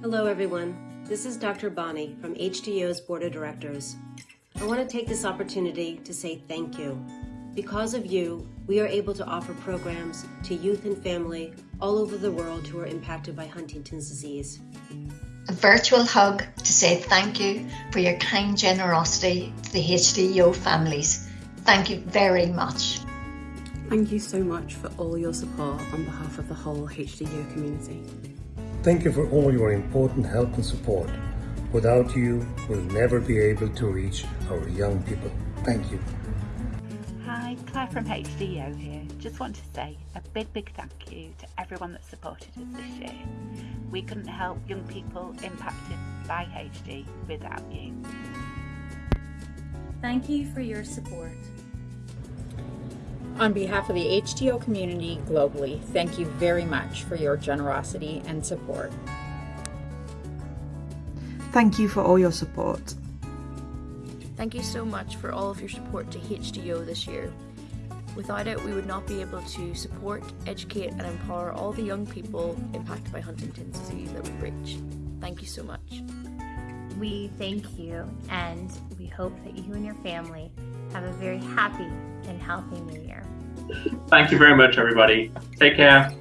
Hello, everyone. This is Dr. Bonnie from HDYO's Board of Directors. I want to take this opportunity to say thank you. Because of you, we are able to offer programs to youth and family all over the world who are impacted by Huntington's disease. A virtual hug to say thank you for your kind generosity to the HDYO families. Thank you very much. Thank you so much for all your support on behalf of the whole HDYO community. Thank you for all your important help and support. Without you, we'll never be able to reach our young people. Thank you. Hi, Claire from HDO here. Just want to say a big, big thank you to everyone that supported us this year. We couldn't help young people impacted by HD without you. Thank you for your support. On behalf of the HDYO community globally, thank you very much for your generosity and support. Thank you for all your support. Thank you so much for all of your support to HDYO this year. Without it, we would not be able to support, educate and empower all the young people impacted by Huntington's disease that we reach. Thank you so much. We thank you and we hope that you and your family have a very happy and healthy new year. Thank you very much, everybody. Take care.